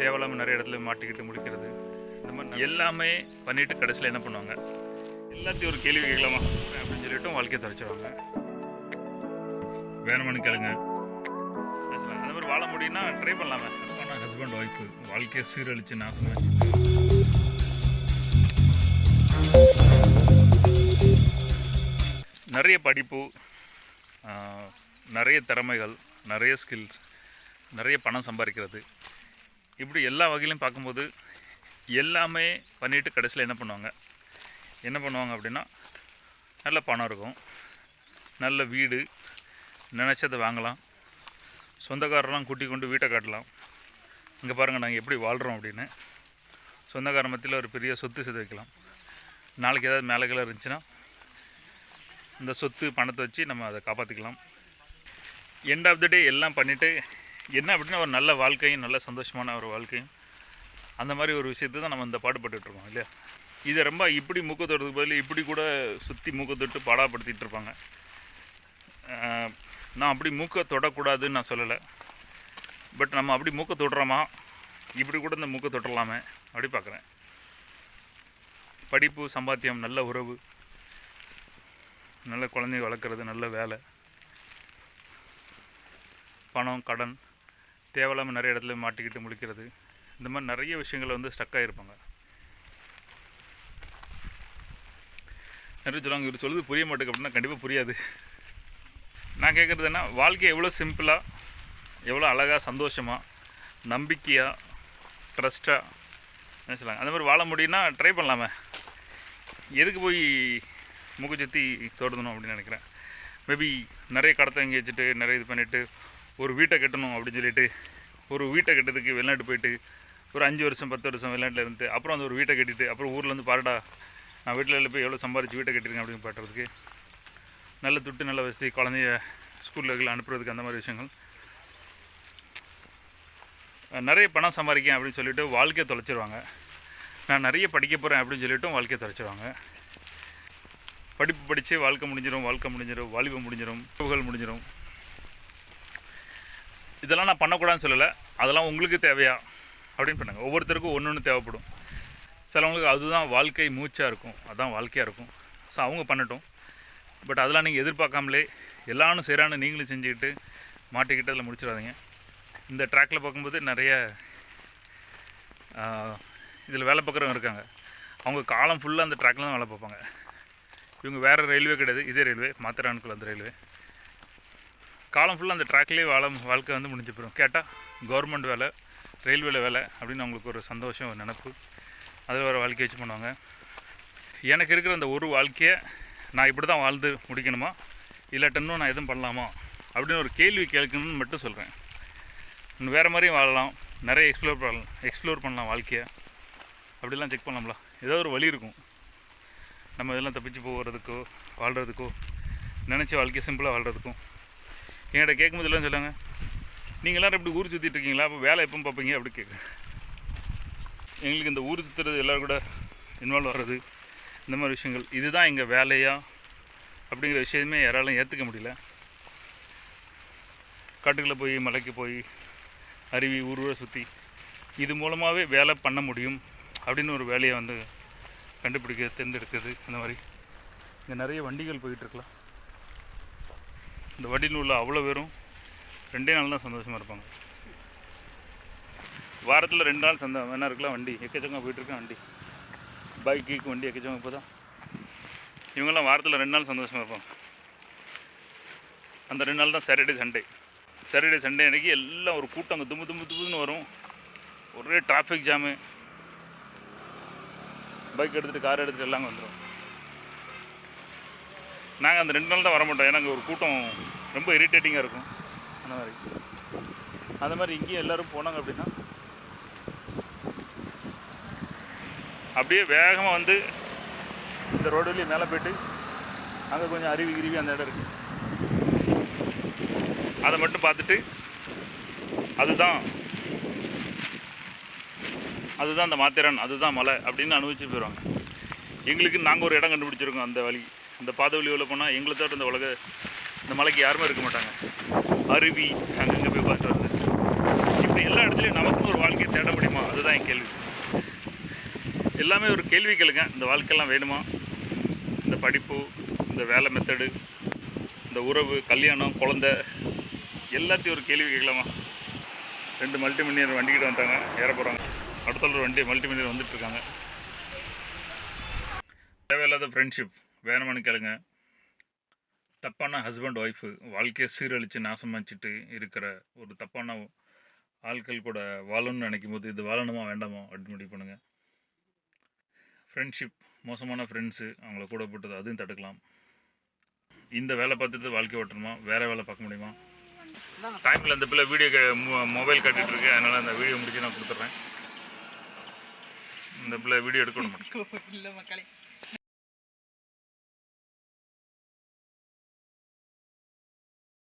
தேவையில்லாமல் நிறைய இடத்துல மாட்டிக்கிட்டு முடிக்கிறது. இந்த மாதிரி எல்லாமே பண்ணிட்டு கடைசியில் என்ன பண்ணுவாங்க? எல்லாத்தையும் ஒரு கேள்வி கேட்கலாமா? அப்படின்னு சொல்லிட்டு வாழ்க்கையை தொலைச்சிருவாங்க வேணுமானு கேளுங்க. அந்த மாதிரி வாழ முடியும்னா ட்ரை பண்ணலாமே. ஆனால் ஹஸ்பண்ட் ஒய்ஃபு வாழ்க்கையை சீரழிச்சு நாசமாச்சு நிறைய படிப்பு நிறைய திறமைகள் நிறைய ஸ்கில்ஸ் நிறைய பணம் சம்பாதிக்கிறது. இப்படி எல்லா வகையிலையும் பார்க்கும்போது எல்லாமே பண்ணிவிட்டு கடைசியில் என்ன பண்ணுவாங்க? என்ன பண்ணுவாங்க அப்படின்னா நல்ல பணம் இருக்கும் நல்ல வீடு நினச்சதை வாங்கலாம் சொந்தக்காரெல்லாம் கூட்டி கொண்டு வீட்டை காட்டலாம். இங்கே பாருங்கள் நாங்கள் எப்படி வாழ்கிறோம் அப்படின்னு. சொந்தக்கார மத்தியில் ஒரு பெரிய சொத்து சேர்த்து வைக்கலாம். நாளைக்கு ஏதாவது மேலே கீழே இருந்துச்சுன்னா இந்த சொத்து பணத்தை வச்சு நம்ம அதை காப்பாற்றிக்கலாம் எண்ட் ஆஃப் த டே எல்லாம் பண்ணிவிட்டு என்ன அப்படின்னா ஒரு நல்ல வாழ்க்கையும் நல்ல சந்தோஷமான ஒரு வாழ்க்கையும். அந்த மாதிரி ஒரு விஷயத்தை தான் நம்ம இந்த பாடுபட்டுருக்கோம் இருக்கோம் இல்லையா? இதை ரொம்ப இப்படி மூக்க தொடுறதுக்கு பதில் இப்படி கூட சுற்றி மூக்க தொட்டு பாடாப்படுத்திகிட்டு இருப்பாங்க. நான் அப்படி மூக்க தொடக்கூடாதுன்னு நான் சொல்லலை. பட் நம்ம அப்படி மூக்க தொடுறோமா? இப்படி கூட இந்த மூக்க தொட்டலாமே அப்படி பார்க்குறேன். படிப்பு சம்பாத்தியம் நல்ல உறவு நல்ல குழந்தைய வளர்க்குறது நல்ல வேலை. பணம் கடன் தேவையில்லாமல் நிறைய இடத்துல மாட்டிக்கிட்டு முழிக்கிறது. இந்த மாதிரி நிறைய விஷயங்களை வந்து ஸ்டக் ஆகிருப்பாங்க நிறைய சொல்லுவாங்க இவர் சொல்லுது புரிய மாட்டேங்க அப்படின்னா கண்டிப்பாக புரியாது. நான் கேட்குறது என்ன? வாழ்க்கை எவ்வளோ சிம்பிளாக எவ்வளோ அழகாக சந்தோஷமாக நம்பிக்கையாக ட்ரஸ்ட்டாக என்ன சொல்லுவாங்க அந்த மாதிரி வாழ முடியும்னா ட்ரை பண்ணலாமே. எதுக்கு போய் மூக்கு சுற்றி தோடுதணும் அப்படின்னு நினைக்கிறேன். மேபி நிறைய கடத்தை இங்கே வச்சுட்டு நிறைய இது பண்ணிவிட்டு ஒரு வீட்டை கட்டணும் அப்படின்னு சொல்லிட்டு ஒரு வீட்டை கட்டுறதுக்கு வெளிநாட்டு போயிட்டு ஒரு அஞ்சு வருஷம் பத்து வருஷம் வெளிநாட்டில் இருந்துட்டு அப்புறம் அந்த ஒரு வீட்டை கட்டிட்டு அப்புறம் ஊரில் வந்து பாருடா நான் வீட்டில் போய் எவ்வளோ சம்பாரிச்சு வீட்டை கட்டிருக்கேன் அப்படின்னு பாட்டுறதுக்கு நல்ல துட்டு நல்ல வசதி குழந்தைய ஸ்கூலில் அனுப்புறதுக்கு அந்த மாதிரி விஷயங்கள். நிறைய பணம் சம்பாதிக்கேன் அப்படின்னு சொல்லிட்டு வாழ்க்கையை தொலைச்சிருவாங்க. நான் நிறைய படிக்க போகிறேன் அப்படின்னு சொல்லிட்டும் வாழ்க்கையை தொலைச்சிருவாங்க. படிப்பு படித்து வாழ்க்கை முடிஞ்சிடும் வாழ்க்கை முடிஞ்சிடும் வாலிபம் முடிஞ்சிடும் புகழ் முடிஞ்சிடும் இதெல்லாம் நான் பண்ணக்கூடாதுன்னு சொல்லலை. அதெல்லாம் உங்களுக்கு தேவையா? அப்படின்னு பண்ணாங்க ஒவ்வொருத்தருக்கும் ஒன்று ஒன்று தேவைப்படும். சிலவங்களுக்கு அதுதான் வாழ்க்கை மூச்சாக இருக்கும். அதுதான் வாழ்க்கையாக இருக்கும். ஸோ அவங்க பண்ணட்டும். பட் அதெல்லாம் நீங்கள் எதிர்பார்க்காமலே எல்லாரும் செய்கிறான்னு நீங்களும் செஞ்சுக்கிட்டு மாட்டிக்கிட்டு அதில் முடிச்சிடாதீங்க. இந்த ட்ராக்கில் பார்க்கும்போது நிறைய இதில் வேலை பார்க்குறவங்க இருக்காங்க. அவங்க காலம் ஃபுல்லாக அந்த ட்ராக்கில் தான் வேலை பார்ப்பாங்க. இவங்க வேறு ரயில்வே கிடையாது. இதே ரயில்வே மாத்திரானுக்குள்ள அந்த ரயில்வே காலம் ஃபுல்லாக அந்த ட்ராக்லேயே வாழ வாழ்க்கை வந்து முடிஞ்சு போயிடும் கேட்டால் கவர்மெண்ட் வேலை ரயில்வேல வேலை அப்படின்னு அவங்களுக்கு ஒரு சந்தோஷம் ஒரு நினப்பு. அதில் வேறு வாழ்க்கை வச்சு பண்ணுவாங்க. எனக்கு இருக்கிற அந்த ஒரு வாழ்க்கையை நான் இப்படி தான் வாழ்ந்து முடிக்கணுமா? இல்லாட்டன்னும் நான் எதுவும் பண்ணலாமா? அப்படின்னு ஒரு கேள்வி கேட்கணும்னு மட்டும் சொல்கிறேன் இன்னும் வேறு மாதிரியும் வாழலாம். நிறைய எக்ஸ்ப்ளோர் பண்ணலாம். எக்ஸ்ப்ளோர் பண்ணலாம் வாழ்க்கையை. அப்படிலாம் செக் பண்ணலாம்ல. ஏதோ ஒரு வழி இருக்கும். நம்ம இதெல்லாம் தப்பிச்சு போகிறதுக்கோ வாழ்கிறதுக்கோ நினச்ச வாழ்க்கையை சிம்பிளாக வாழ்கிறதுக்கும் என்கிட்ட கேட்கும்போது எல்லாம் சொல்லுவாங்க நீங்கள் எல்லாரும் இப்படி ஊர் சுற்றிட்டு இருக்கீங்களா? அப்போ வேலை எப்போ பார்ப்பீங்க? அப்படி கேட்குறேன் எங்களுக்கு இந்த ஊர் சுற்றுறது எல்லோரும் கூட இன்வால்வ் ஆகிறது இந்த மாதிரி விஷயங்கள். இதுதான் எங்கள் வேலையா? அப்படிங்கிற விஷயமே யாராலும் ஏற்றுக்க முடியல. காட்டுக்குள்ளே போய் மலைக்கு போய் அருவி ஊர் ஊரை சுற்றி இது மூலமாகவே வேலை பண்ண முடியும் அப்படின்னு ஒரு வேலையை வந்து கண்டுபிடிக்க தேர்ந்தெடுக்குது அந்த மாதிரி. இங்கே நிறைய வண்டிகள் போயிட்டுருக்கலாம் இந்த வண்டியில் உள்ள அவ்வளோ பேரும் ரெண்டே நாள் தான் சந்தோஷமாக இருப்பாங்க. வாரத்தில் ரெண்டு நாள் சந்தை வேணா இருக்கலாம் வண்டி. எக்கச்சக்கம் போயிட்டுருக்கேன் வண்டி. பைக் கீக்கு வண்டி எக்கச்சக்கம் இப்போ தான். இவங்கெல்லாம் வாரத்தில் ரெண்டு நாள் சந்தோஷமாக இருப்பாங்க. அந்த ரெண்டு நாள் தான் சாட்டர்டே சண்டே சாட்டர்டே சண்டே அன்றைக்கி எல்லாம் ஒரு கூட்டம் அங்கே தும்பு தும்பு தும்புன்னு வரும். ஒரே டிராஃபிக் ஜாமு பைக் எடுத்துகிட்டு கார் எடுத்துகிட்டு எல்லாம் வந்துடும் நாங்கள் அந்த ரெண்டு நாள் தான் வர மாட்டோம் ஏன்னா அங்கே ஒரு கூட்டம் ரொம்ப இரிட்டேட்டிங்காக இருக்கும். அந்த மாதிரி. அந்த மாதிரி இங்கேயும் எல்லோரும் போனாங்க அப்படின்னா அப்படியே வேகமாக வந்து இந்த ரோடுலேயும் மேலே போயிட்டு அங்கே கொஞ்சம் அருவி கிருவி அந்த இடம் இருக்குது அதை மட்டும் பார்த்துட்டு அதுதான் அதுதான் அந்த மாத்திரன் அதுதான் மலை அப்படின்னு அனுபவிச்சு போயிடுவாங்க எங்களுக்கு நாங்கள் ஒரு இடம் கண்டுபிடிச்சிருக்கோம் அந்த வழி. அந்த பாதை வழி உள்ள போனால் எங்களை தவிர இந்த உலக இந்த மலைக்கு யாருமே இருக்க மாட்டாங்க. அருவி அங்கங்கே போய் பார்த்துட்டு வருது இப்படி எல்லா இடத்துலையும் நமக்கும் ஒரு வாழ்க்கையை தேட முடியுமா? அதுதான் என் கேள்வி. எல்லாமே ஒரு கேள்வி கேளுங்க. இந்த வாழ்க்கையெல்லாம் வேணுமா? இந்த படிப்பு இந்த வேலை மெத்தடு இந்த உறவு கல்யாணம் குழந்தை எல்லாத்தையும் ஒரு கேள்வி கேட்கலாமா? ரெண்டு மல்டி மில்லியனர் வண்டிக்கிட்ட வந்தாங்க ஏற போகிறாங்க அடுத்த ஒரு வண்டி மல்டி வந்துட்டுருக்காங்க இருக்காங்க. தேவையில்லாத ஃப்ரெண்ட்ஷிப் வேணுமான்னு கேளுங்க. தப்பான ஹஸ்பண்ட் ஒய்ஃபு வாழ்க்கையை சீரழித்து நாசமாச்சிட்டு இருக்கிற ஒரு தப்பான ஆட்கள் கூட வாழணும்னு நினைக்கும் போது இது வாழணுமா வேண்டாமா அப்படின்னு முடிவு பண்ணுங்கள் ஃப்ரெண்ட்ஷிப் மோசமான ஃப்ரெண்ட்ஸு அவங்கள கூட போட்டது அதையும் தடுக்கலாம். இந்த வேலை பார்த்துட்டு வாழ்க்கை ஓட்டணுமா? வேறு வேலை பார்க்க முடியுமா? டைமில் அந்த பிள்ளை வீடியோ மொபைல் கட்டிட்டு இருக்கு. அதனால் அந்த வீடியோ முடிச்சு நான் கொடுத்துட்றேன். இந்த பிள்ளை வீடியோ எடுக்கணும் இல்லை மக்களே.